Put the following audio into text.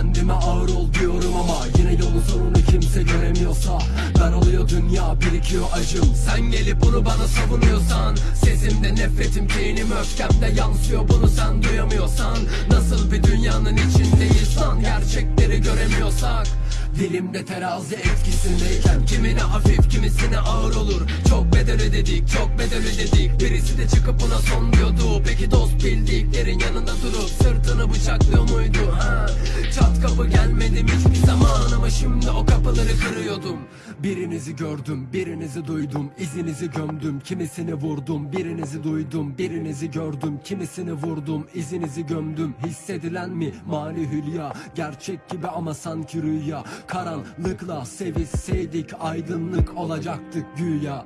Kendime ağır ol diyorum ama Yine yolun sonunu kimse göremiyorsa Daralıyor dünya birikiyor acım. Sen gelip bunu bana savunuyorsan Sesimde nefretim kinim öfkemde yansıyor. Bunu sen duyamıyorsan Nasıl bir dünyanın içindeyiz lan? Gerçekleri göremiyorsak Dilimde terazi etkisindeyken Kimine hafif kimisine ağır olur. Çok bedel ödedik çok bedel ödedik. Birisi de çıkıp buna son diyordu. Peki durup Sırtını bıçaklıyor muydu? Ha? Çat kapı gelmedim hiçbir zaman? Ama şimdi o kapıları kırıyordum. Birinizi gördüm birinizi duydum. İzinizi gömdüm kimisini vurdum. Birinizi duydum birinizi gördüm. Kimisini vurdum izinizi gömdüm. Hissedilen mi? Mani hülya. Gerçek gibi ama sanki rüya. Karanlıkla sevişseydik aydınlık olacaktık güya